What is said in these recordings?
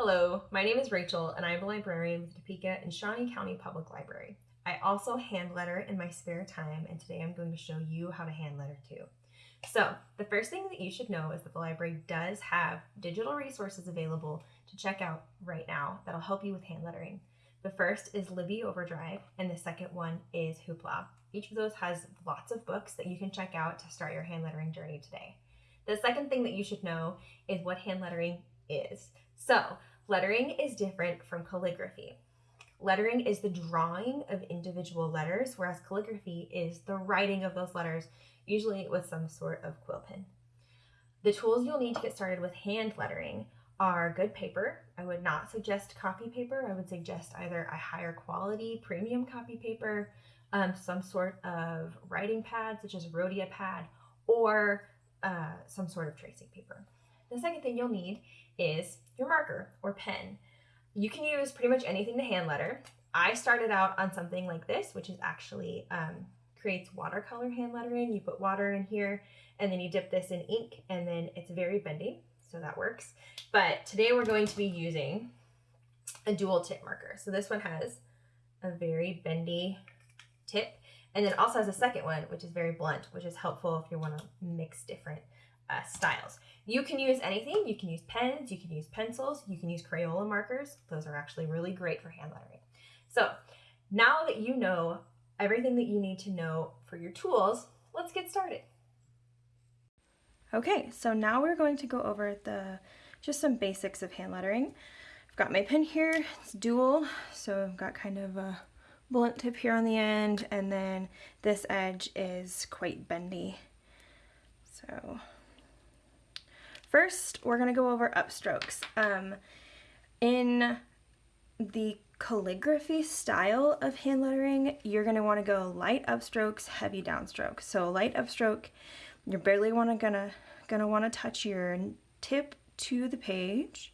Hello, my name is Rachel and I'm a librarian with Topeka and Shawnee County Public Library. I also hand letter in my spare time and today I'm going to show you how to hand letter too. So the first thing that you should know is that the library does have digital resources available to check out right now that'll help you with hand lettering. The first is Libby Overdrive and the second one is Hoopla. Each of those has lots of books that you can check out to start your hand lettering journey today. The second thing that you should know is what hand lettering is. So lettering is different from calligraphy. Lettering is the drawing of individual letters, whereas calligraphy is the writing of those letters, usually with some sort of quill pen. The tools you'll need to get started with hand lettering are good paper. I would not suggest copy paper. I would suggest either a higher quality premium copy paper, um, some sort of writing pad such as Rhodia pad, or uh, some sort of tracing paper. The second thing you'll need is your marker or pen. You can use pretty much anything to hand letter. I started out on something like this, which is actually um, creates watercolor hand lettering. You put water in here and then you dip this in ink and then it's very bendy, so that works. But today we're going to be using a dual tip marker. So this one has a very bendy tip and then also has a second one, which is very blunt, which is helpful if you want to mix different uh, styles. You can use anything. You can use pens, you can use pencils, you can use Crayola markers. Those are actually really great for hand lettering. So now that you know everything that you need to know for your tools, let's get started. Okay, so now we're going to go over the just some basics of hand lettering. I've got my pen here, it's dual, so I've got kind of a blunt tip here on the end, and then this edge is quite bendy. So First, we're going to go over upstrokes. Um, in the calligraphy style of hand lettering, you're going to want to go light upstrokes, heavy downstroke. So light upstroke, you're barely want to gonna gonna want to touch your tip to the page.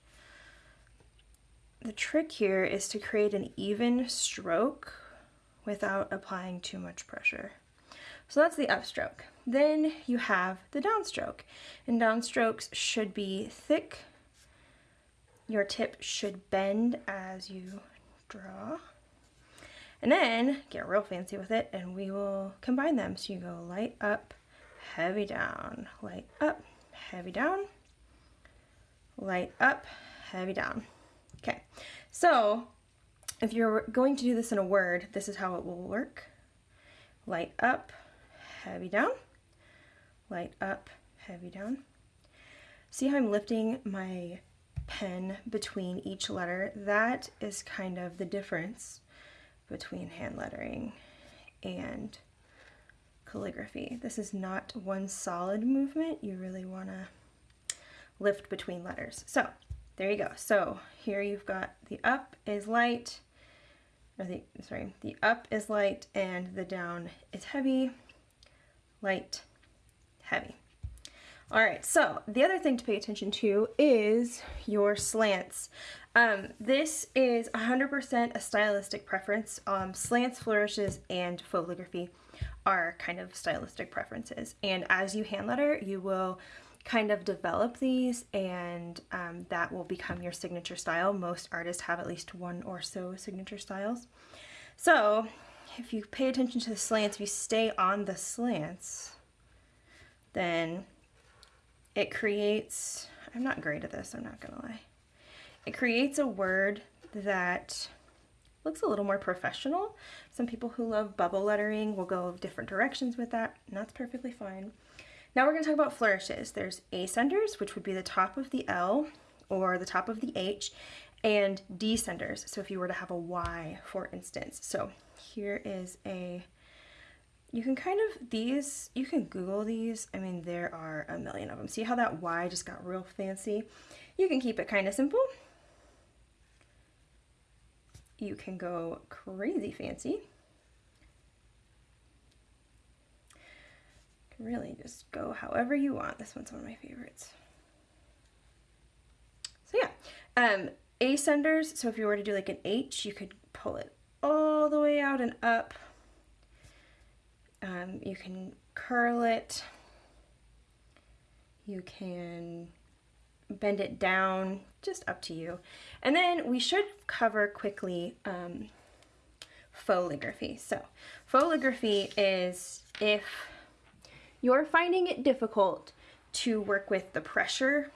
The trick here is to create an even stroke without applying too much pressure. So that's the upstroke. Then you have the downstroke. And downstrokes should be thick. Your tip should bend as you draw. And then get real fancy with it and we will combine them. So you go light up, heavy down, light up, heavy down, light up, heavy down. Okay, so if you're going to do this in a word, this is how it will work. Light up, heavy down, light up, heavy down. See how I'm lifting my pen between each letter? That is kind of the difference between hand lettering and calligraphy. This is not one solid movement. You really want to lift between letters. So there you go. So here you've got the up is light, or the, sorry, the up is light and the down is heavy, light, heavy. All right, so the other thing to pay attention to is your slants. Um, this is 100% a stylistic preference. Um, slants, flourishes, and fauxligraphy are kind of stylistic preferences. And as you hand letter, you will kind of develop these and um, that will become your signature style. Most artists have at least one or so signature styles. So if you pay attention to the slants, if you stay on the slants, then it creates, I'm not great at this, I'm not gonna lie. It creates a word that looks a little more professional. Some people who love bubble lettering will go different directions with that, and that's perfectly fine. Now we're gonna talk about flourishes. There's ascenders, which would be the top of the L or the top of the H, and descenders. So if you were to have a Y, for instance. So here is a you can kind of, these, you can Google these. I mean, there are a million of them. See how that Y just got real fancy? You can keep it kind of simple. You can go crazy fancy. really just go however you want. This one's one of my favorites. So yeah, um, ascenders, so if you were to do like an H, you could pull it all the way out and up um, you can curl it. You can bend it down, just up to you. And then we should cover quickly um, fauxligraphy. So fauxligraphy is if you're finding it difficult to work with the pressure,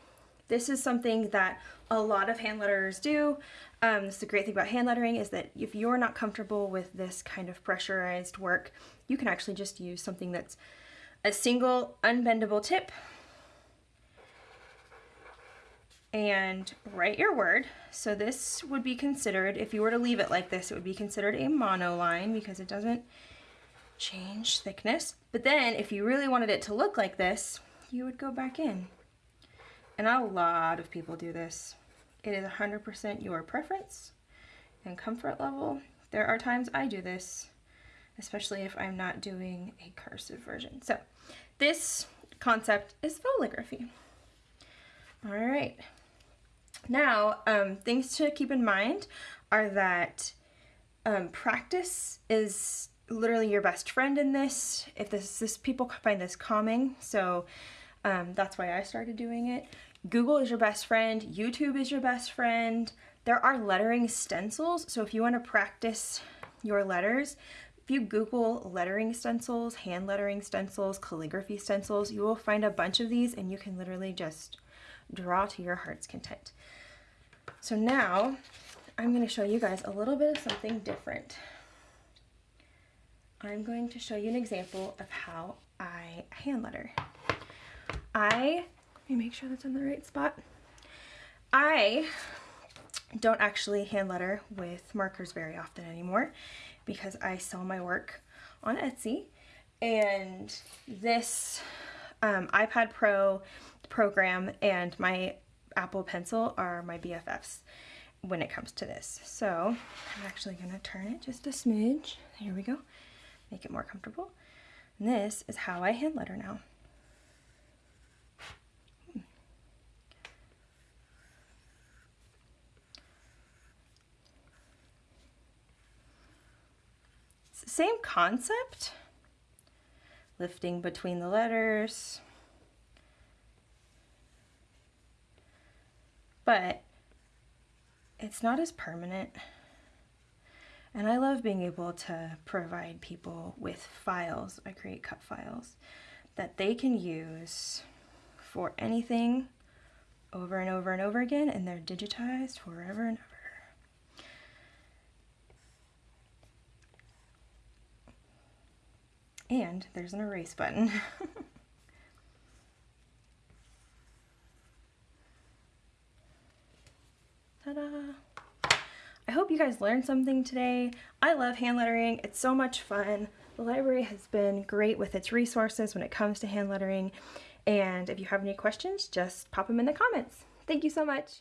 this is something that a lot of hand letterers do. Um, this is the great thing about hand lettering is that if you're not comfortable with this kind of pressurized work, you can actually just use something that's a single unbendable tip and write your word. So this would be considered, if you were to leave it like this, it would be considered a monoline because it doesn't change thickness. But then if you really wanted it to look like this, you would go back in. And a lot of people do this. It is 100% your preference and comfort level. There are times I do this, especially if I'm not doing a cursive version. So this concept is fauxligraphy. All right. Now, um, things to keep in mind are that um, practice is literally your best friend in this. If this, this people find this calming, so um, that's why I started doing it. Google is your best friend. YouTube is your best friend. There are lettering stencils, so if you want to practice your letters, if you Google lettering stencils, hand lettering stencils, calligraphy stencils, you will find a bunch of these and you can literally just draw to your heart's content. So now I'm going to show you guys a little bit of something different. I'm going to show you an example of how I hand letter. I, me make sure that's in the right spot. I don't actually hand letter with markers very often anymore because I sell my work on Etsy and this um, iPad Pro program and my Apple Pencil are my BFFs when it comes to this. So I'm actually going to turn it just a smidge. Here we go. Make it more comfortable. And this is how I hand letter now. Same concept. Lifting between the letters. but it's not as permanent. And I love being able to provide people with files, I create cut files, that they can use for anything over and over and over again, and they're digitized forever and And there's an erase button. Ta-da! I hope you guys learned something today. I love hand lettering. It's so much fun. The library has been great with its resources when it comes to hand lettering. And if you have any questions, just pop them in the comments. Thank you so much.